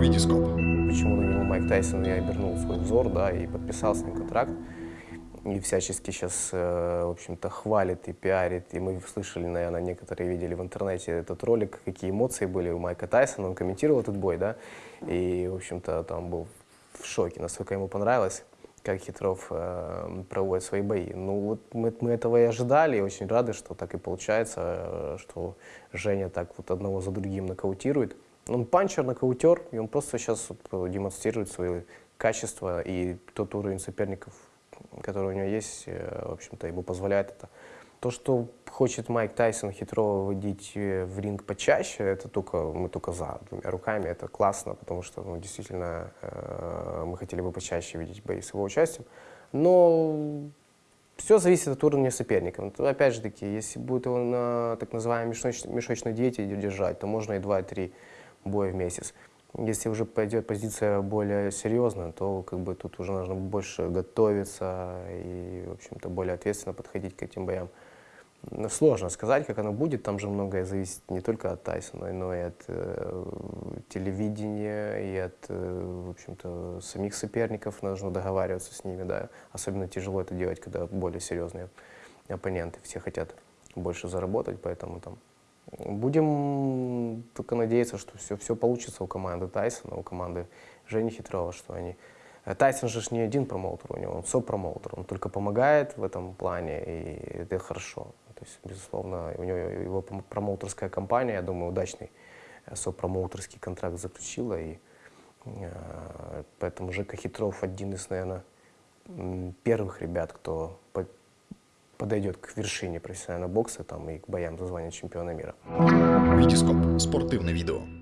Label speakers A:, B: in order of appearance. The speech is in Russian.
A: Витископ.
B: Почему на него Майк Тайсон и обернул свой взор, да, и подписал с ним контракт. И всячески сейчас, э, в общем-то, хвалит и пиарит. И мы слышали, наверное, некоторые видели в интернете этот ролик, какие эмоции были у Майка Тайсона. Он комментировал этот бой, да, и, в общем-то, там был в шоке, насколько ему понравилось как Хитров э, проводит свои бои. Ну вот мы, мы этого и ожидали, и очень рады, что так и получается, э, что Женя так вот одного за другим нокаутирует. Он панчер, нокаутер, и он просто сейчас вот демонстрирует свои качества и тот уровень соперников, который у него есть, э, в общем-то, ему позволяет это. То, что хочет Майк Тайсон хитро выводить э, в ринг почаще, это только, мы только за двумя руками, это классно, потому что ну, действительно э, мы хотели бы почаще видеть бои с его участием. Но все зависит от уровня соперника. Но, опять же таки, если будет его на так называемой мешочной, мешочной диете держать, то можно и 2-3 боя в месяц. Если уже пойдет позиция более серьезная, то как бы тут уже нужно больше готовиться и, в общем-то, более ответственно подходить к этим боям. Ну, сложно сказать, как оно будет, там же многое зависит не только от Тайсона, но и от э, телевидения, и от, э, в общем-то, самих соперников, нужно договариваться с ними, да. Особенно тяжело это делать, когда более серьезные оппоненты, все хотят больше заработать, поэтому там Будем только надеяться, что все, все получится у команды Тайсона, у команды Жени Хитрова, что они... Э, Тайсон же не один промоутер у него, он со-промоутер, он только помогает в этом плане, и это хорошо. То есть, безусловно, у него его промоутерская компания, я думаю, удачный э, со-промоутерский контракт заключила, и э, поэтому Жека Хитров один из, наверное, первых ребят, кто подойдет к вершине профессионального бокса там, и к боям за звание чемпиона мира.
A: Витископ. Спортивне відео.